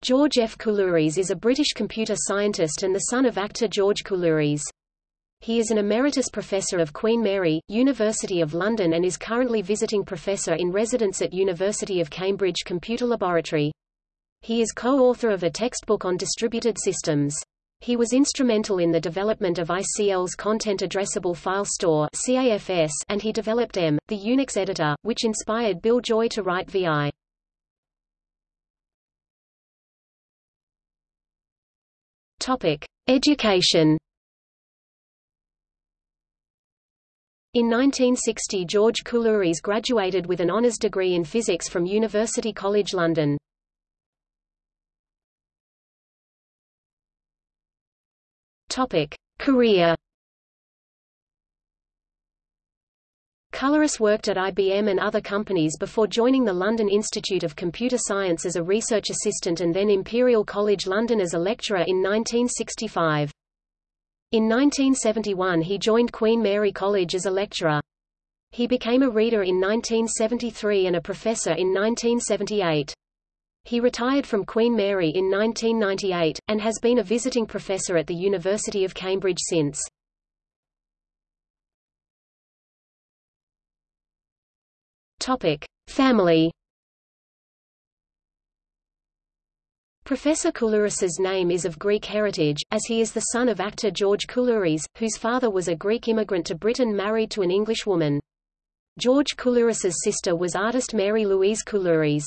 George F. Coulouris is a British computer scientist and the son of actor George Coulouris. He is an emeritus professor of Queen Mary, University of London and is currently visiting professor in residence at University of Cambridge Computer Laboratory. He is co-author of a textbook on distributed systems. He was instrumental in the development of ICL's Content Addressable File Store and he developed em, the Unix editor, which inspired Bill Joy to write VI. Topic: Education. In 1960 George Coulouris graduated with an honours degree in physics from University College London. Topic: Career. Coulouris worked at IBM and other companies before joining the London Institute of Computer Science as a research assistant and then Imperial College London as a lecturer in 1965. In 1971 he joined Queen Mary College as a lecturer. He became a reader in 1973 and a professor in 1978. He retired from Queen Mary in 1998, and has been a visiting professor at the University of Cambridge since. Topic: Family. Professor Coulouris's name is of Greek heritage, as he is the son of actor George Coulouris, whose father was a Greek immigrant to Britain married to an English woman. George Coulouris's sister was artist Mary Louise Coulouris.